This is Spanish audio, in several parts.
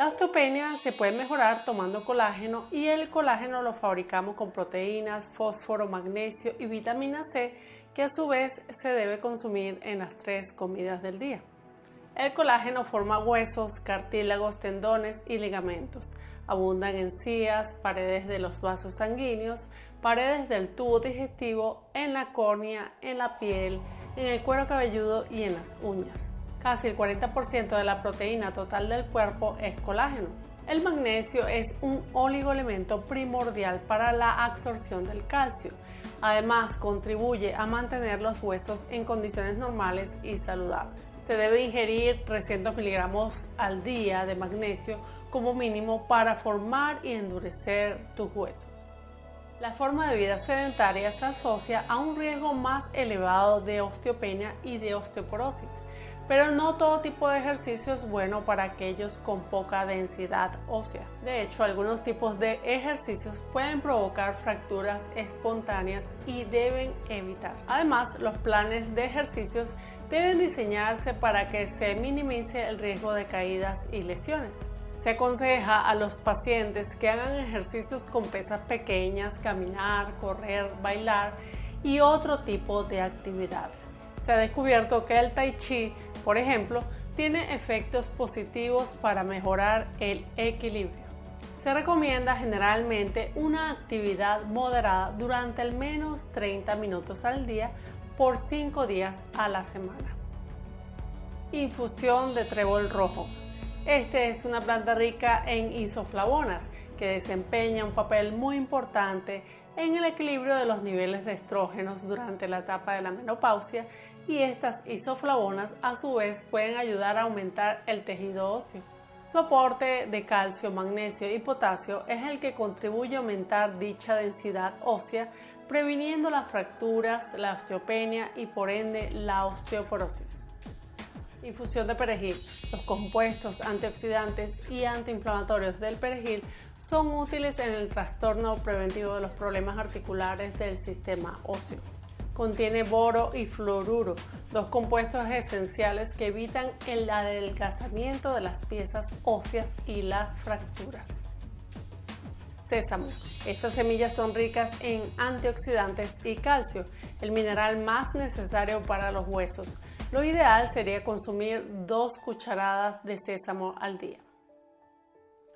La osteopenia se puede mejorar tomando colágeno y el colágeno lo fabricamos con proteínas, fósforo, magnesio y vitamina C que a su vez se debe consumir en las tres comidas del día. El colágeno forma huesos, cartílagos, tendones y ligamentos. Abundan en encías, paredes de los vasos sanguíneos, paredes del tubo digestivo, en la córnea, en la piel, en el cuero cabelludo y en las uñas. Casi el 40% de la proteína total del cuerpo es colágeno. El magnesio es un oligoelemento primordial para la absorción del calcio. Además, contribuye a mantener los huesos en condiciones normales y saludables. Se debe ingerir 300 miligramos al día de magnesio como mínimo para formar y endurecer tus huesos. La forma de vida sedentaria se asocia a un riesgo más elevado de osteopenia y de osteoporosis pero no todo tipo de ejercicio es bueno para aquellos con poca densidad ósea. De hecho, algunos tipos de ejercicios pueden provocar fracturas espontáneas y deben evitarse. Además, los planes de ejercicios deben diseñarse para que se minimice el riesgo de caídas y lesiones. Se aconseja a los pacientes que hagan ejercicios con pesas pequeñas, caminar, correr, bailar y otro tipo de actividades. Se ha descubierto que el tai chi por ejemplo, tiene efectos positivos para mejorar el equilibrio. Se recomienda generalmente una actividad moderada durante al menos 30 minutos al día por 5 días a la semana. Infusión de trébol rojo. Este es una planta rica en isoflavonas que desempeña un papel muy importante en el equilibrio de los niveles de estrógenos durante la etapa de la menopausia y estas isoflavonas a su vez pueden ayudar a aumentar el tejido óseo. Su aporte de calcio, magnesio y potasio es el que contribuye a aumentar dicha densidad ósea, previniendo las fracturas, la osteopenia y por ende la osteoporosis. Infusión de perejil. Los compuestos antioxidantes y antiinflamatorios del perejil son útiles en el trastorno preventivo de los problemas articulares del sistema óseo. Contiene boro y fluoruro, dos compuestos esenciales que evitan el adelgazamiento de las piezas óseas y las fracturas. Sésamo. Estas semillas son ricas en antioxidantes y calcio, el mineral más necesario para los huesos. Lo ideal sería consumir dos cucharadas de sésamo al día.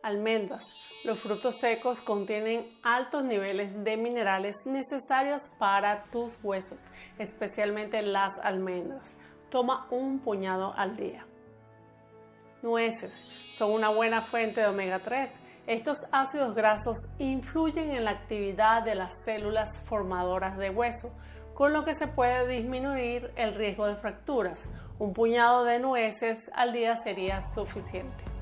Almendras. Los frutos secos contienen altos niveles de minerales necesarios para tus huesos, especialmente las almendras. Toma un puñado al día. Nueces. Son una buena fuente de omega 3. Estos ácidos grasos influyen en la actividad de las células formadoras de hueso, con lo que se puede disminuir el riesgo de fracturas. Un puñado de nueces al día sería suficiente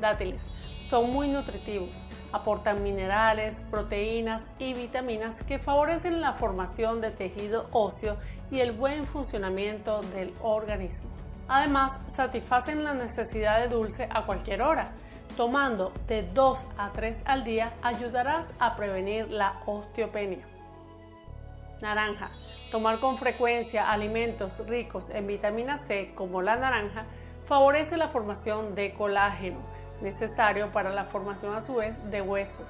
dátiles. Son muy nutritivos, aportan minerales, proteínas y vitaminas que favorecen la formación de tejido óseo y el buen funcionamiento del organismo. Además, satisfacen la necesidad de dulce a cualquier hora. Tomando de 2 a 3 al día ayudarás a prevenir la osteopenia. Naranja. Tomar con frecuencia alimentos ricos en vitamina C como la naranja favorece la formación de colágeno, necesario para la formación a su vez de hueso.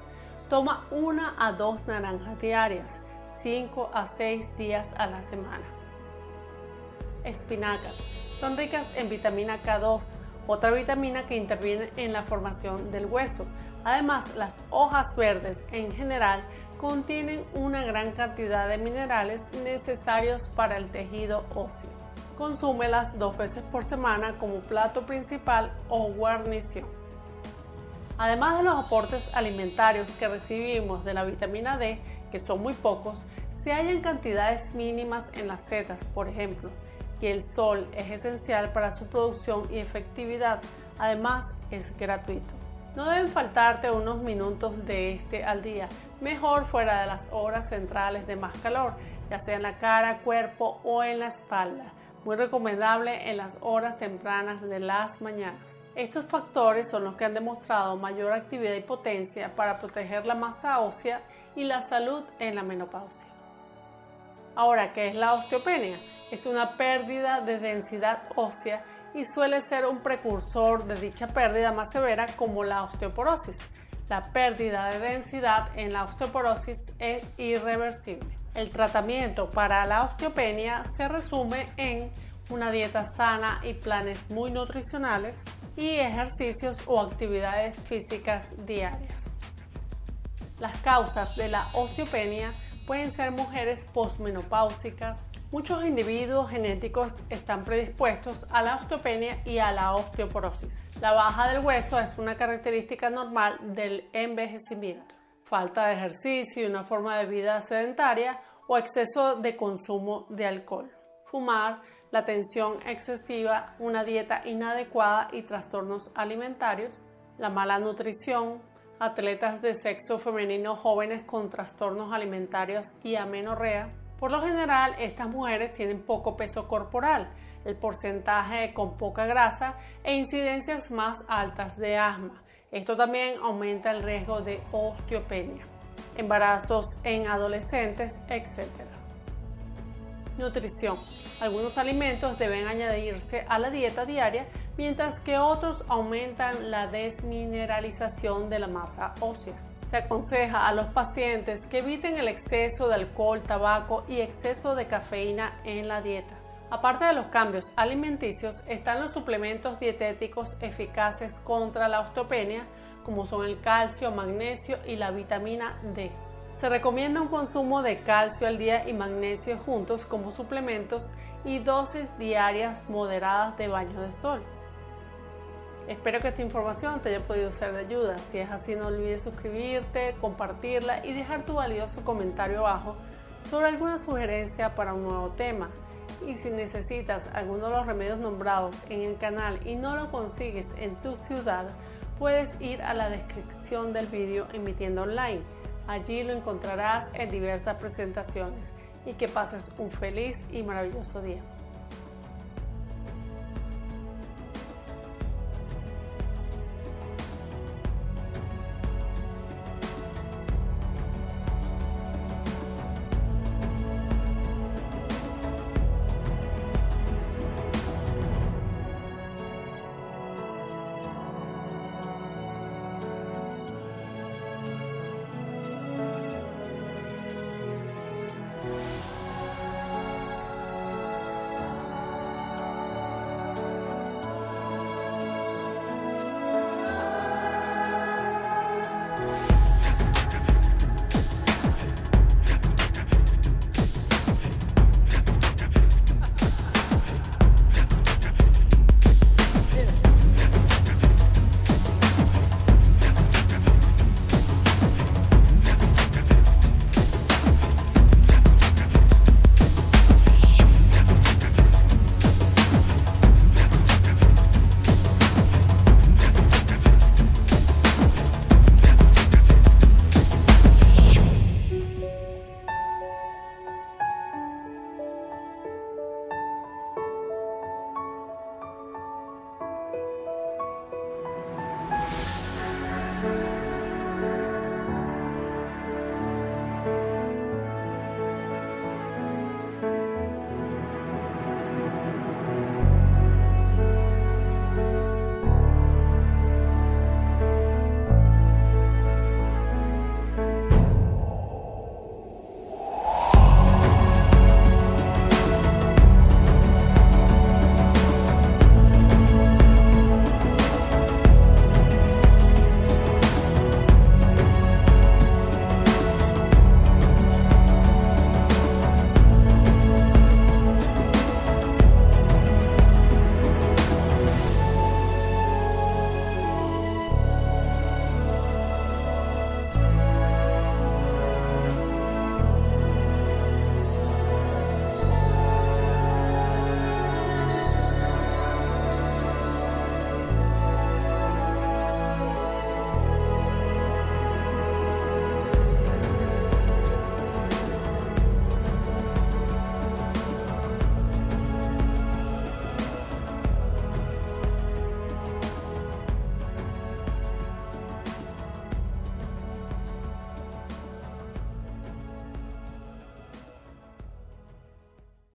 Toma una a dos naranjas diarias, 5 a 6 días a la semana. Espinacas. Son ricas en vitamina K2, otra vitamina que interviene en la formación del hueso. Además, las hojas verdes en general contienen una gran cantidad de minerales necesarios para el tejido óseo. Consúmelas dos veces por semana como plato principal o guarnición. Además de los aportes alimentarios que recibimos de la vitamina D, que son muy pocos, se hallan cantidades mínimas en las setas, por ejemplo, y el sol es esencial para su producción y efectividad, además es gratuito. No deben faltarte unos minutos de este al día, mejor fuera de las horas centrales de más calor, ya sea en la cara, cuerpo o en la espalda. Muy recomendable en las horas tempranas de las mañanas. Estos factores son los que han demostrado mayor actividad y potencia para proteger la masa ósea y la salud en la menopausia. Ahora, ¿qué es la osteopenia? Es una pérdida de densidad ósea y suele ser un precursor de dicha pérdida más severa como la osteoporosis. La pérdida de densidad en la osteoporosis es irreversible. El tratamiento para la osteopenia se resume en una dieta sana y planes muy nutricionales y ejercicios o actividades físicas diarias. Las causas de la osteopenia pueden ser mujeres postmenopáusicas. Muchos individuos genéticos están predispuestos a la osteopenia y a la osteoporosis. La baja del hueso es una característica normal del envejecimiento. Falta de ejercicio y una forma de vida sedentaria o exceso de consumo de alcohol. Fumar, la tensión excesiva, una dieta inadecuada y trastornos alimentarios, la mala nutrición, atletas de sexo femenino jóvenes con trastornos alimentarios y amenorrea. Por lo general, estas mujeres tienen poco peso corporal, el porcentaje con poca grasa e incidencias más altas de asma. Esto también aumenta el riesgo de osteopenia, embarazos en adolescentes, etc. Nutrición. Algunos alimentos deben añadirse a la dieta diaria, mientras que otros aumentan la desmineralización de la masa ósea. Se aconseja a los pacientes que eviten el exceso de alcohol, tabaco y exceso de cafeína en la dieta. Aparte de los cambios alimenticios, están los suplementos dietéticos eficaces contra la osteopenia, como son el calcio, magnesio y la vitamina D. Se recomienda un consumo de calcio al día y magnesio juntos como suplementos y dosis diarias moderadas de baño de sol. Espero que esta información te haya podido ser de ayuda. Si es así, no olvides suscribirte, compartirla y dejar tu valioso comentario abajo sobre alguna sugerencia para un nuevo tema. Y si necesitas alguno de los remedios nombrados en el canal y no lo consigues en tu ciudad, puedes ir a la descripción del vídeo emitiendo online Allí lo encontrarás en diversas presentaciones y que pases un feliz y maravilloso día.